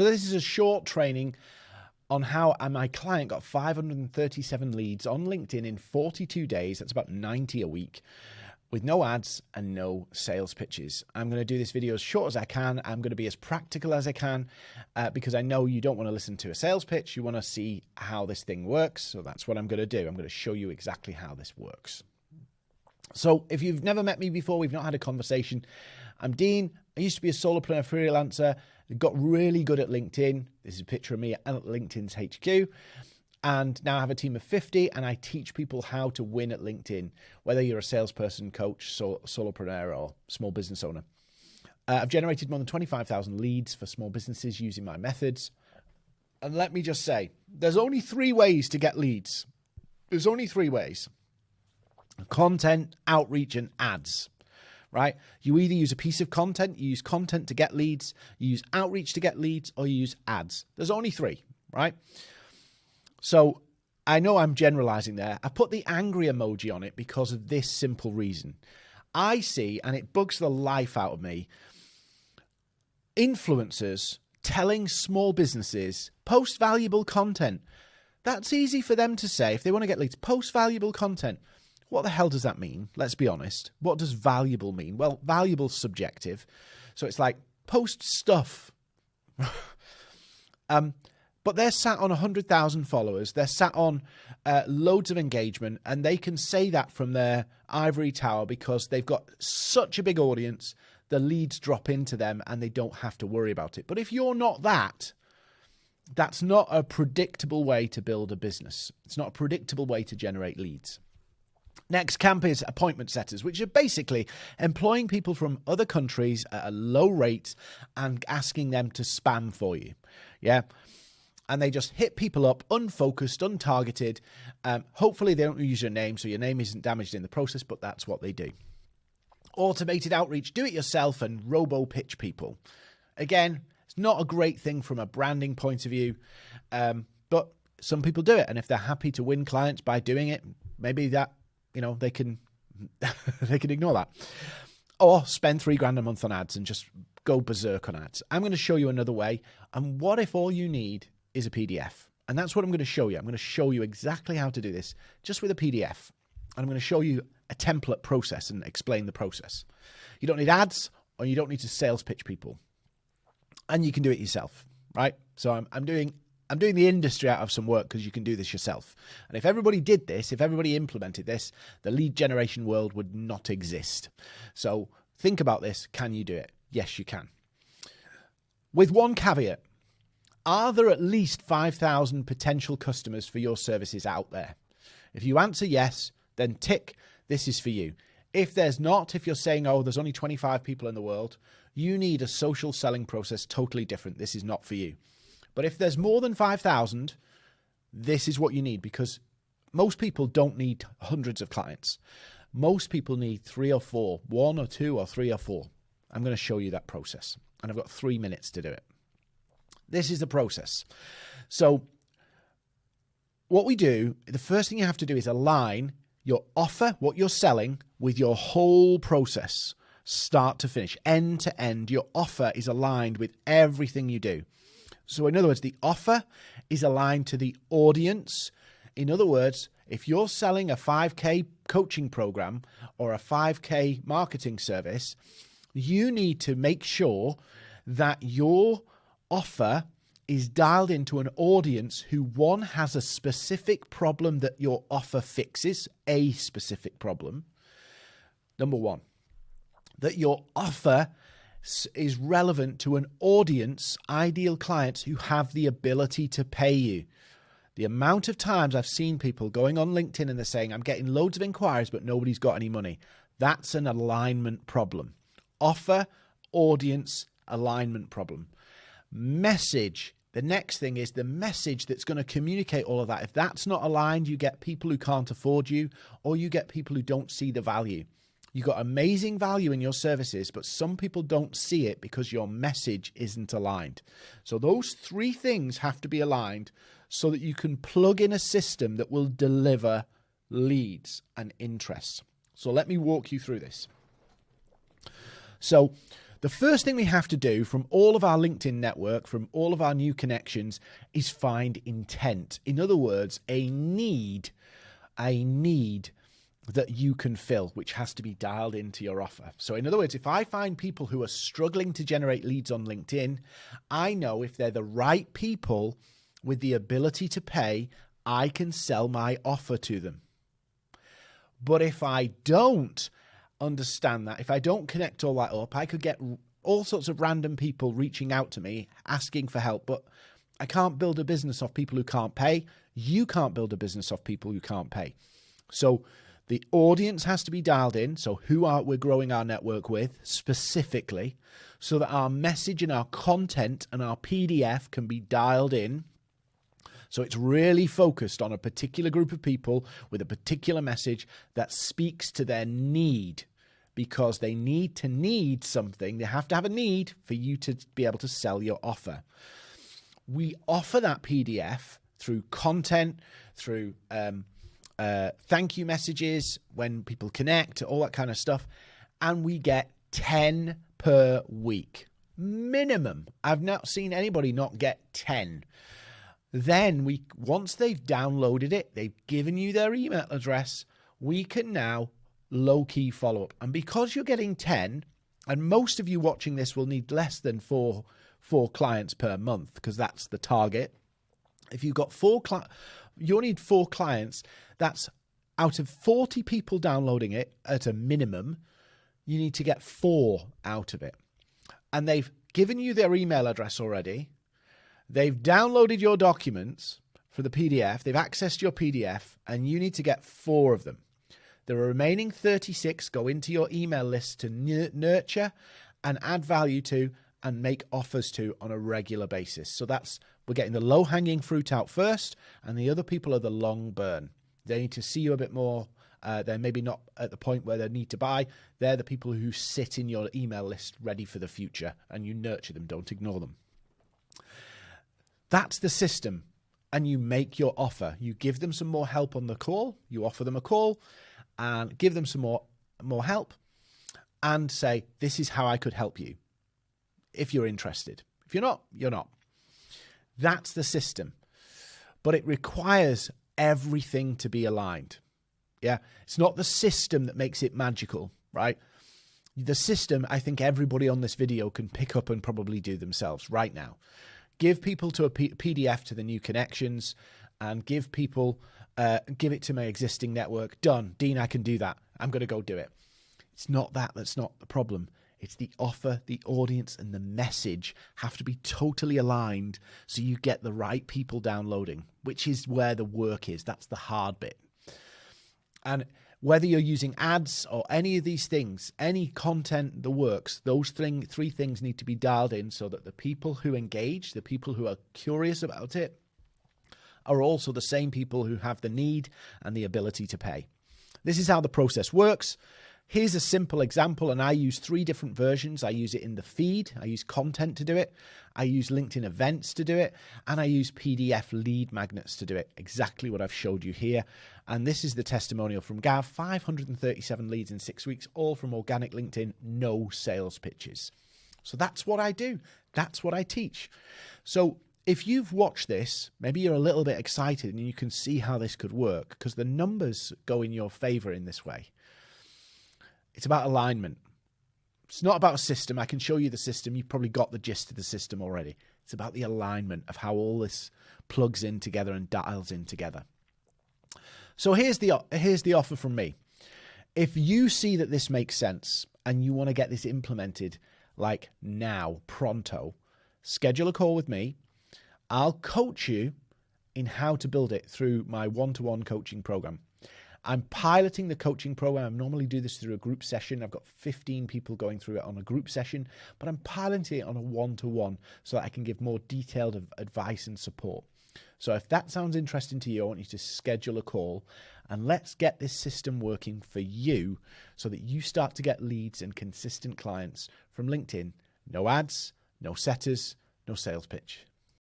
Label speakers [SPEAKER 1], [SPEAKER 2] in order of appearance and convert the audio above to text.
[SPEAKER 1] So this is a short training on how my client got 537 leads on LinkedIn in 42 days. That's about 90 a week with no ads and no sales pitches. I'm going to do this video as short as I can. I'm going to be as practical as I can uh, because I know you don't want to listen to a sales pitch. You want to see how this thing works. So that's what I'm going to do. I'm going to show you exactly how this works. So if you've never met me before, we've not had a conversation. I'm Dean. I used to be a solopreneur freelancer. Got really good at LinkedIn. This is a picture of me at LinkedIn's HQ and now I have a team of 50 and I teach people how to win at LinkedIn, whether you're a salesperson, coach, sol- solopreneur, or small business owner. Uh, I've generated more than 25,000 leads for small businesses using my methods. And let me just say, there's only three ways to get leads. There's only three ways content, outreach, and ads. Right? You either use a piece of content, you use content to get leads, you use outreach to get leads, or you use ads. There's only three, right? So I know I'm generalizing there. I put the angry emoji on it because of this simple reason. I see, and it bugs the life out of me, influencers telling small businesses post valuable content. That's easy for them to say if they want to get leads. Post valuable content. What the hell does that mean? Let's be honest. What does valuable mean? Well, valuable subjective. So it's like post stuff. um, but they're sat on 100,000 followers. They're sat on uh, loads of engagement, and they can say that from their ivory tower because they've got such a big audience. The leads drop into them and they don't have to worry about it. But if you're not that, that's not a predictable way to build a business. It's not a predictable way to generate leads. Next camp is appointment setters, which are basically employing people from other countries at a low rate and asking them to spam for you. Yeah and they just hit people up unfocused, untargeted. Um, hopefully, they don't use your name, so your name isn't damaged in the process, but that's what they do. Automated outreach, do it yourself and robo pitch people. Again, it's not a great thing from a branding point of view, um, but some people do it. And if they're happy to win clients by doing it, maybe that, you know, they can. they can ignore that or spend three grand a month on ads and just go berserk on ads. I'm going to show you another way. And what if all you need is a PDF. And that's what I'm going to show you. I'm going to show you exactly how to do this just with a PDF. And I'm going to show you a template process and explain the process. You don't need ads or you don't need to sales pitch people. And you can do it yourself, right? So I'm, I'm doing I'm doing the industry out of some work because you can do this yourself. And if everybody did this, if everybody implemented this, the lead generation world would not exist. So think about this. Can you do it? Yes, you can. With one caveat are there at least 5,000 potential customers for your services out there? If you answer yes, then tick, this is for you. If there's not, if you're saying, oh, there's only 25 people in the world, you need a social selling process totally different. This is not for you. But if there's more than 5,000, this is what you need because most people don't need hundreds of clients. Most people need three or four, one or two or three or four. I'm going to show you that process. And I've got three minutes to do it. This is the process. So, what we do, the first thing you have to do is align your offer, what you're selling, with your whole process, start to finish, end to end. Your offer is aligned with everything you do. So, in other words, the offer is aligned to the audience. In other words, if you're selling a 5K coaching program or a 5K marketing service, you need to make sure that your offer is dialed into an audience who one has a specific problem that your offer fixes, a specific problem. Number one, that your offer is relevant to an audience, ideal clients who have the ability to pay you. The amount of times I've seen people going on LinkedIn and they're saying, I'm getting loads of inquiries, but nobody's got any money. That's an alignment problem. Offer, audience, alignment problem message. The next thing is the message that's going to communicate all of that. If that's not aligned, you get people who can't afford you, or you get people who don't see the value. You've got amazing value in your services, but some people don't see it because your message isn't aligned. So, those three things have to be aligned so that you can plug in a system that will deliver leads and interests. So, let me walk you through this. So, The first thing we have to do from all of our LinkedIn network, from all of our new connections, is find intent. In other words, a need, a need that you can fill, which has to be dialed into your offer. So, in other words, if I find people who are struggling to generate leads on LinkedIn, I know if they're the right people with the ability to pay, I can sell my offer to them. But if I don't understand that, if I don't connect all that up, I could get all sorts of random people reaching out to me asking for help, but I can't build a business off people who can't pay. You can't build a business off people who can't pay. So, the audience has to be dialed in. So, who are we're growing our network with specifically, so that our message and our content and our PDF can be dialed in. So, it's really focused on a particular group of people with a particular message that speaks to their need because they need to need something. They have to have a need for you to be able to sell your offer. We offer that PDF through content, through um, uh, thank you messages when people connect, all that kind of stuff. And we get 10 per week minimum. I've not seen anybody not get 10. Then we once they've downloaded it, they've given you their email address, we can now low key follow up. And because you're getting 10, and most of you watching this will need less than 4 four clients per month because that's the target. If you've got four cli- you'll need four clients. That's out of 40 people downloading it at a minimum, you need to get four out of it. And they've given you their email address already. They've downloaded your documents for the PDF. They've accessed your PDF, and you need to get four of them. The remaining 36 go into your email list to nurture and add value to and make offers to on a regular basis. So that's we're getting the low hanging fruit out first, and the other people are the long burn. They need to see you a bit more. Uh, they're maybe not at the point where they need to buy. They're the people who sit in your email list ready for the future, and you nurture them. Don't ignore them. That's the system. And you make your offer. You give them some more help on the call. You offer them a call and give them some more more help and say, This is how I could help you if you're interested. If you're not, you're not. That's the system. But it requires everything to be aligned. Yeah. It's not the system that makes it magical, right? The system, I think everybody on this video can pick up and probably do themselves right now. Give people to a P- PDF to the new connections and give people, uh, give it to my existing network. Done. Dean, I can do that. I'm going to go do it. It's not that that's not the problem. It's the offer, the audience, and the message have to be totally aligned so you get the right people downloading, which is where the work is. That's the hard bit. And whether you're using ads or any of these things, any content that works, those thing, three things need to be dialed in so that the people who engage, the people who are curious about it, are also the same people who have the need and the ability to pay. This is how the process works. Here's a simple example, and I use three different versions. I use it in the feed, I use content to do it, I use LinkedIn events to do it, and I use PDF lead magnets to do it. Exactly what I've showed you here. And this is the testimonial from Gav 537 leads in six weeks, all from organic LinkedIn, no sales pitches. So that's what I do, that's what I teach. So if you've watched this, maybe you're a little bit excited and you can see how this could work because the numbers go in your favor in this way. It's about alignment. It's not about a system. I can show you the system. You've probably got the gist of the system already. It's about the alignment of how all this plugs in together and dials in together. So here's the here's the offer from me. If you see that this makes sense and you want to get this implemented like now, pronto, schedule a call with me. I'll coach you in how to build it through my one-to-one coaching program. I'm piloting the coaching program. I normally do this through a group session. I've got 15 people going through it on a group session, but I'm piloting it on a one to one so that I can give more detailed advice and support. So if that sounds interesting to you, I want you to schedule a call and let's get this system working for you so that you start to get leads and consistent clients from LinkedIn. No ads, no setters, no sales pitch.